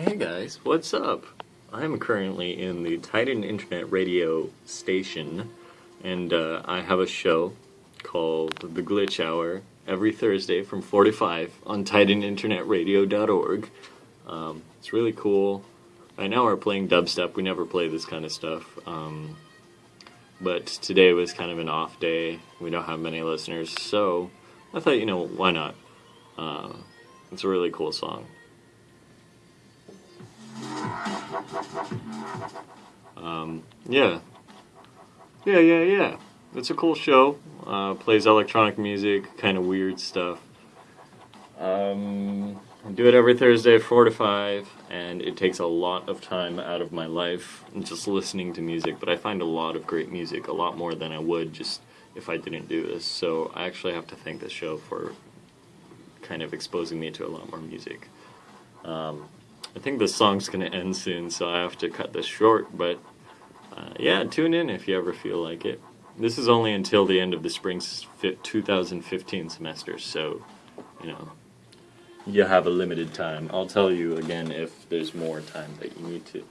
Hey guys, what's up? I'm currently in the Titan Internet Radio station, and uh, I have a show called The Glitch Hour every Thursday from 4 to 5 on TitanInternetRadio.org. Um, it's really cool. Right now we're playing dubstep. We never play this kind of stuff. Um, but today was kind of an off day. We don't have many listeners, so I thought, you know, why not? Uh, it's a really cool song. Um, yeah. Yeah, yeah, yeah. It's a cool show. Uh, plays electronic music, kind of weird stuff. Um, I do it every Thursday, 4 to 5, and it takes a lot of time out of my life just listening to music, but I find a lot of great music, a lot more than I would just if I didn't do this. So I actually have to thank this show for kind of exposing me to a lot more music. Um, I think the song's going to end soon, so I have to cut this short, but uh, yeah, tune in if you ever feel like it. This is only until the end of the spring 2015 semester, so, you know, you have a limited time. I'll tell you again if there's more time that you need to.